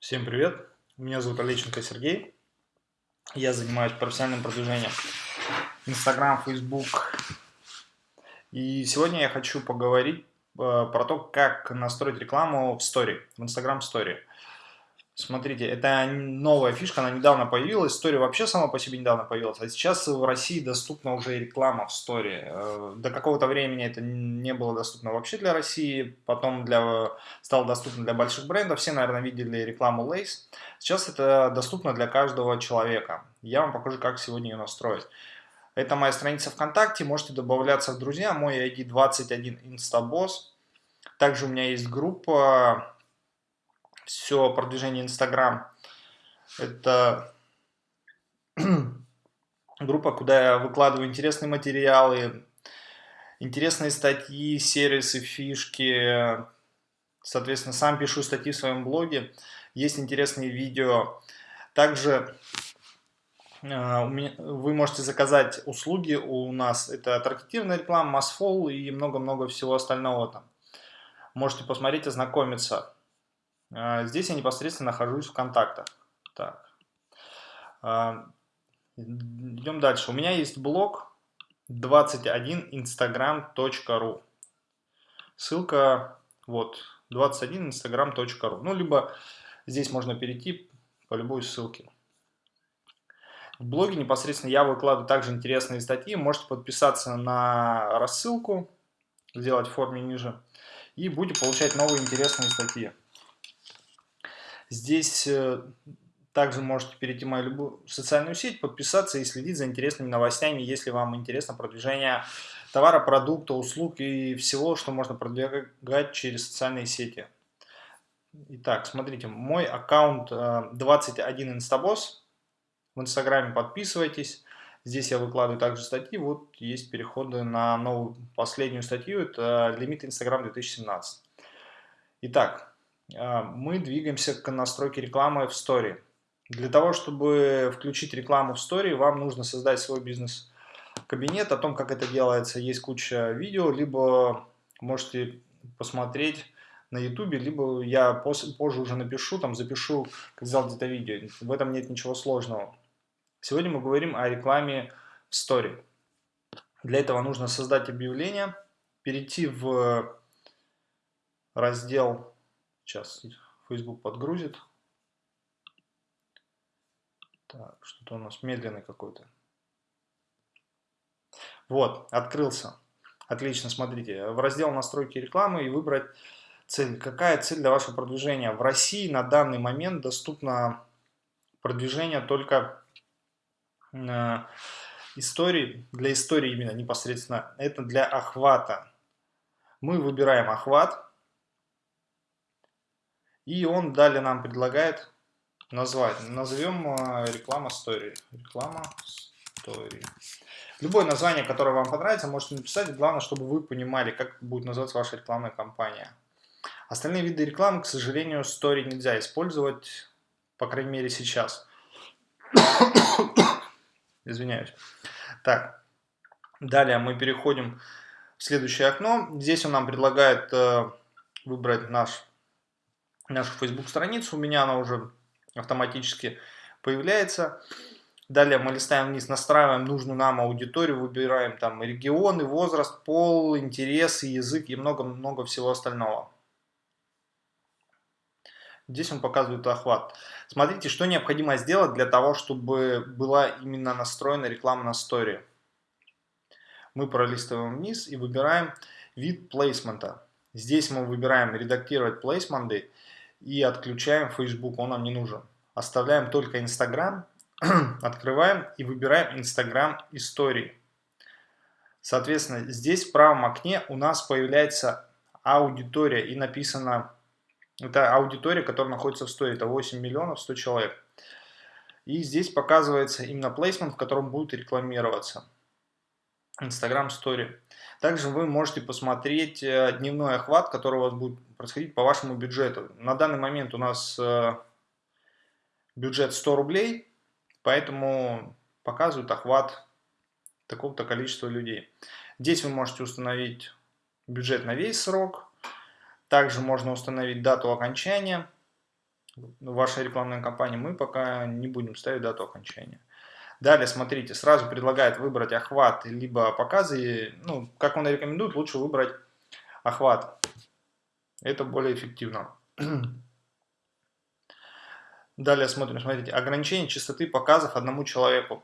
Всем привет! Меня зовут Олеченко Сергей. Я занимаюсь профессиональным продвижением Instagram, Facebook. И сегодня я хочу поговорить э, про то, как настроить рекламу в Story, в Instagram Story. Смотрите, это новая фишка, она недавно появилась, история вообще сама по себе недавно появилась, а сейчас в России доступна уже реклама в сторе. Э, до какого-то времени это не было доступно вообще для России, потом для, стало доступно для больших брендов, все, наверное, видели рекламу Lace. Сейчас это доступно для каждого человека. Я вам покажу, как сегодня ее настроить. Это моя страница ВКонтакте, можете добавляться в друзья, мой ID 21 Instaboss. Также у меня есть группа все продвижение Инстаграм. Это группа, куда я выкладываю интересные материалы, интересные статьи, сервисы, фишки. Соответственно, сам пишу статьи в своем блоге. Есть интересные видео. Также э, вы можете заказать услуги у нас. Это таргетированная реклама, масфол и много-много всего остального там. Можете посмотреть, ознакомиться. А, здесь я непосредственно нахожусь в контактах. Так. А, идем дальше. У меня есть блог 21instagram.ru. Ссылка вот 21instagram.ru. Ну, либо здесь можно перейти по любой ссылке. В блоге непосредственно я выкладываю также интересные статьи. Можете подписаться на рассылку, сделать в форме ниже, и будете получать новые интересные статьи. Здесь э, также можете перейти в мою любую социальную сеть, подписаться и следить за интересными новостями, если вам интересно продвижение товара, продукта, услуг и всего, что можно продвигать через социальные сети. Итак, смотрите, мой аккаунт 21 э, Instabos. В Инстаграме подписывайтесь. Здесь я выкладываю также статьи. Вот есть переходы на новую последнюю статью. Это лимит Инстаграм 2017. Итак, мы двигаемся к настройке рекламы в Story. Для того, чтобы включить рекламу в Story, вам нужно создать свой бизнес-кабинет. О том, как это делается, есть куча видео, либо можете посмотреть на YouTube, либо я позже уже напишу, там запишу, как сделать это видео. В этом нет ничего сложного. Сегодня мы говорим о рекламе в Story. Для этого нужно создать объявление, перейти в раздел Сейчас Facebook подгрузит. Так, что-то у нас медленный какой-то. Вот, открылся. Отлично, смотрите. В раздел настройки рекламы и выбрать цель. Какая цель для вашего продвижения? В России на данный момент доступно продвижение только э, истории, для истории именно непосредственно. Это для охвата. Мы выбираем охват. И он далее нам предлагает назвать. Назовем а, реклама story. Реклама story. Любое название, которое вам понравится, можете написать. Главное, чтобы вы понимали, как будет называться ваша рекламная кампания. Остальные виды рекламы, к сожалению, story нельзя использовать, по крайней мере сейчас. Извиняюсь. Так, далее мы переходим в следующее окно. Здесь он нам предлагает э, выбрать наш нашу Facebook страницу, у меня она уже автоматически появляется. Далее мы листаем вниз, настраиваем нужную нам аудиторию, выбираем там регионы, возраст, пол, интересы, язык и много-много всего остального. Здесь он показывает охват. Смотрите, что необходимо сделать для того, чтобы была именно настроена реклама на сторе. Мы пролистываем вниз и выбираем вид плейсмента. Здесь мы выбираем редактировать плейсменты и отключаем Facebook, он нам не нужен. Оставляем только Instagram, открываем и выбираем Instagram истории. Соответственно, здесь в правом окне у нас появляется аудитория и написано, это аудитория, которая находится в сторе, это 8 миллионов 100 человек. И здесь показывается именно плейсмент, в котором будет рекламироваться. Instagram Story. Также вы можете посмотреть э, дневной охват, который у вас будет происходить по вашему бюджету. На данный момент у нас э, бюджет 100 рублей, поэтому показывают охват такого-то количества людей. Здесь вы можете установить бюджет на весь срок. Также можно установить дату окончания. вашей рекламной кампании, мы пока не будем ставить дату окончания. Далее, смотрите, сразу предлагает выбрать охват, либо показы. Ну, как он рекомендует, лучше выбрать охват. Это более эффективно. Далее смотрим, смотрите, ограничение частоты показов одному человеку.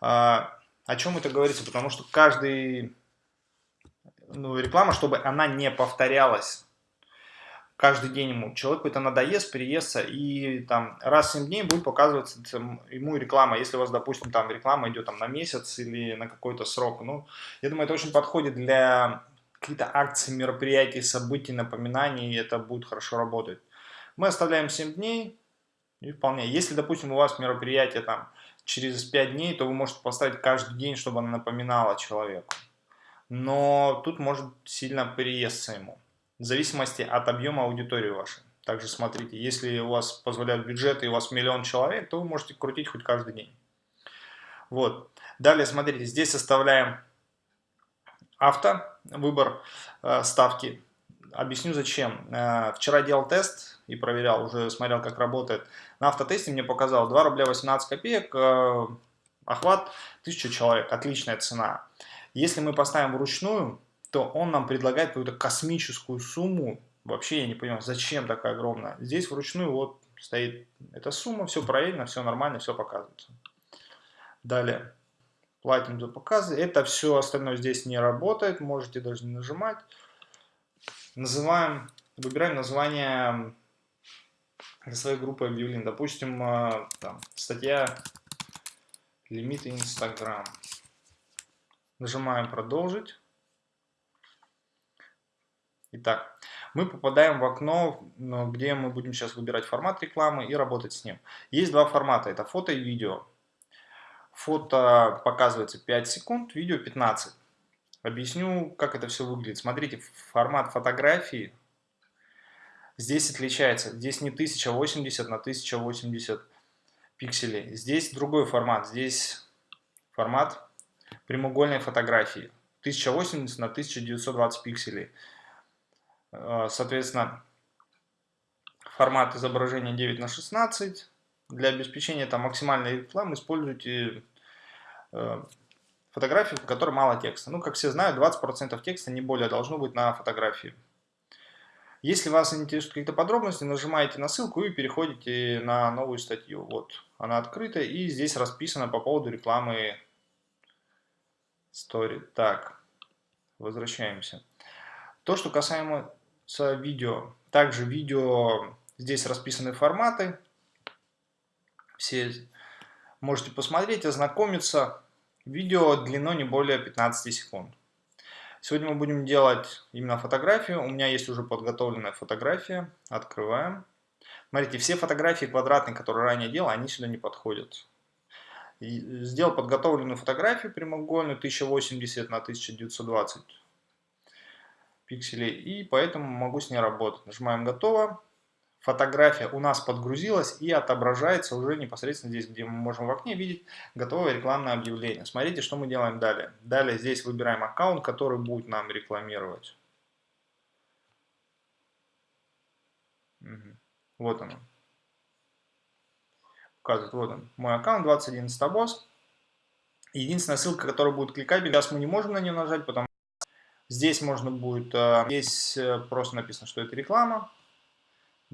А, о чем это говорится? Потому что каждый, ну, реклама, чтобы она не повторялась каждый день ему. Человеку это надоест, приестся, и там раз в 7 дней будет показываться ему реклама. Если у вас, допустим, там реклама идет там, на месяц или на какой-то срок. Ну, я думаю, это очень подходит для каких-то акций, мероприятий, событий, напоминаний, и это будет хорошо работать. Мы оставляем 7 дней, и вполне. Если, допустим, у вас мероприятие там через 5 дней, то вы можете поставить каждый день, чтобы оно напоминало человеку. Но тут может сильно приесться ему в зависимости от объема аудитории вашей. Также смотрите, если у вас позволяют бюджеты и у вас миллион человек, то вы можете крутить хоть каждый день. Вот. Далее, смотрите, здесь составляем авто, выбор э, ставки. Объясню зачем. Э, вчера делал тест и проверял, уже смотрел, как работает. На автотесте мне показал 2 рубля 18 копеек, э, охват 1000 человек, отличная цена. Если мы поставим вручную, то он нам предлагает какую-то космическую сумму. Вообще я не понимаю, зачем такая огромная. Здесь вручную вот стоит эта сумма, все проверено, все нормально, все показывается. Далее, платим за показы. Это все остальное здесь не работает, можете даже не нажимать. Называем, выбираем название для своей группы объявлений. Допустим, э, там, статья лимиты Инстаграм. Нажимаем продолжить. Итак, мы попадаем в окно, где мы будем сейчас выбирать формат рекламы и работать с ним. Есть два формата, это фото и видео. Фото показывается 5 секунд, видео 15. Объясню, как это все выглядит. Смотрите, формат фотографии здесь отличается. Здесь не 1080 на 1080 пикселей. Здесь другой формат. Здесь формат прямоугольной фотографии. 1080 на 1920 пикселей. Э, соответственно, формат изображения 9 на 16. Для обеспечения там, максимальной рекламы используйте э, фотографию, в которой мало текста. Ну, как все знают, 20% текста не более должно быть на фотографии. Если вас интересуют какие-то подробности, нажимаете на ссылку и переходите на новую статью. Вот, она открыта и здесь расписано по поводу рекламы Story. Так, возвращаемся. То, что касаемо с видео. Также видео, здесь расписаны форматы. Все можете посмотреть, ознакомиться. Видео длиной не более 15 секунд. Сегодня мы будем делать именно фотографию. У меня есть уже подготовленная фотография. Открываем. Смотрите, все фотографии квадратные, которые ранее делал, они сюда не подходят. сделал подготовленную фотографию прямоугольную 1080 на 1920 пикселей, и поэтому могу с ней работать. Нажимаем «Готово». Фотография у нас подгрузилась и отображается уже непосредственно здесь, где мы можем в окне видеть готовое рекламное объявление. Смотрите, что мы делаем далее. Далее здесь выбираем аккаунт, который будет нам рекламировать. Вот он. Указывает, вот он, мой аккаунт 21 Стабос. Единственная ссылка, которая будет кликабельна, сейчас мы не можем на нее нажать, потому Здесь можно будет, э, здесь э, просто написано, что это реклама,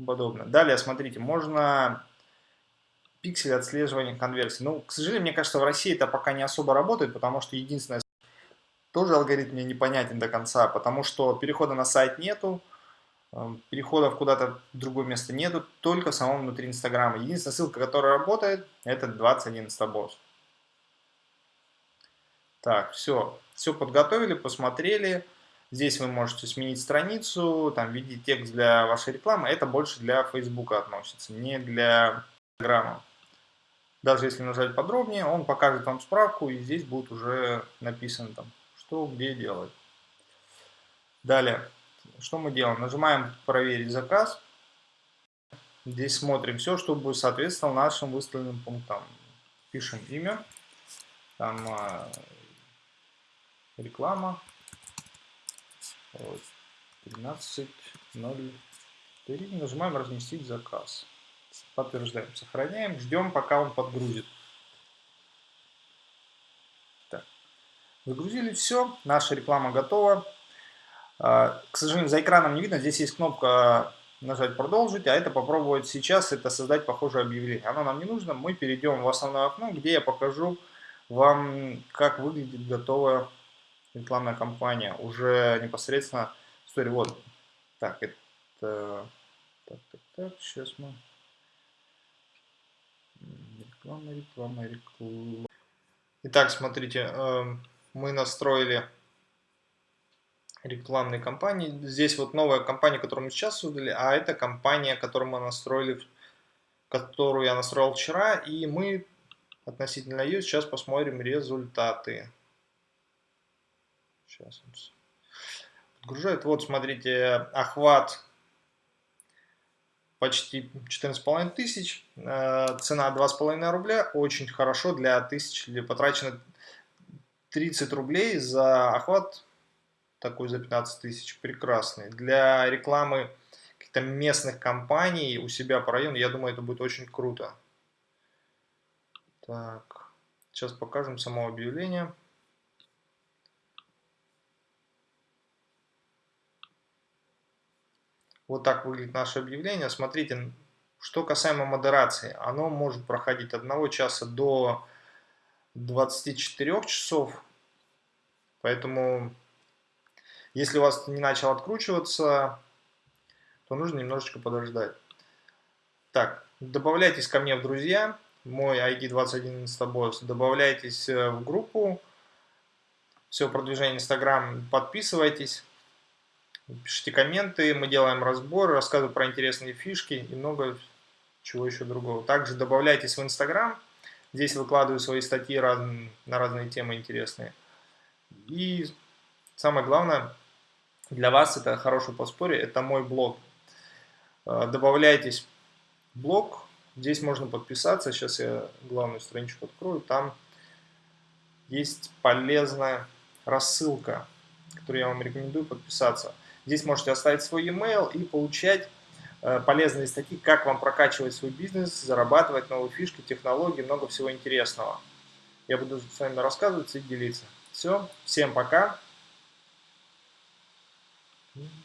подобное. Далее, смотрите, можно пиксель отслеживания конверсии. Ну, к сожалению, мне кажется, в России это пока не особо работает, потому что единственное, тоже алгоритм мне непонятен до конца, потому что перехода на сайт нету, э, переходов куда-то в другое место нету, только в самом внутри Инстаграма. Единственная ссылка, которая работает, это 21 Стабос. Так, все. Все подготовили, посмотрели. Здесь вы можете сменить страницу, там видеть текст для вашей рекламы. Это больше для Facebook относится, не для Instagram. Даже если нажать подробнее, он покажет вам справку, и здесь будет уже написано там, что где делать. Далее, что мы делаем? Нажимаем «Проверить заказ». Здесь смотрим все, чтобы соответствовало нашим выставленным пунктам. Пишем имя, там а, реклама 13.03 нажимаем разместить заказ Подтверждаем, сохраняем, ждем, пока он подгрузит. Так. Загрузили все, наша реклама готова. А, к сожалению, за экраном не видно, здесь есть кнопка нажать продолжить, а это попробовать сейчас, это создать похожее объявление. Оно нам не нужно, мы перейдем в основное окно, где я покажу вам, как выглядит готовая рекламная кампания. Уже непосредственно, история, вот, так, это, так, так, так, сейчас мы, реклама, реклама, реклама. Итак, смотрите, эм, мы настроили рекламной кампании. Здесь вот новая компания, которую мы сейчас создали, а это компания, которую мы настроили, которую я настроил вчера, и мы относительно ее сейчас посмотрим результаты. Сейчас подгружает. Вот, смотрите, охват почти 14,5 тысяч, э, цена 2,5 рубля, очень хорошо для тысяч, потрачено 30 рублей за охват такой за 15 тысяч, прекрасный. Для рекламы каких-то местных компаний у себя по району, я думаю, это будет очень круто. Так, сейчас покажем само объявление. Вот так выглядит наше объявление. Смотрите, что касаемо модерации, оно может проходить от 1 часа до 24 часов. Поэтому если у вас не начал откручиваться, то нужно немножечко подождать. Так, добавляйтесь ко мне в друзья, мой ID 21 Instabos, добавляйтесь э, в группу, все продвижение Instagram, подписывайтесь, пишите комменты, мы делаем разбор, рассказываю про интересные фишки и много чего еще другого. Также добавляйтесь в Instagram, здесь выкладываю свои статьи раз, на разные темы интересные. И самое главное, для вас это хорошее подспорье, это мой блог. Э, добавляйтесь в блог, здесь можно подписаться, сейчас я главную страничку открою, там есть полезная рассылка, которую я вам рекомендую подписаться. Здесь можете оставить свой e-mail и получать э, полезные статьи, как вам прокачивать свой бизнес, зарабатывать новые фишки, технологии, много всего интересного. Я буду с вами рассказывать и делиться. Все, всем пока. Mm-hmm.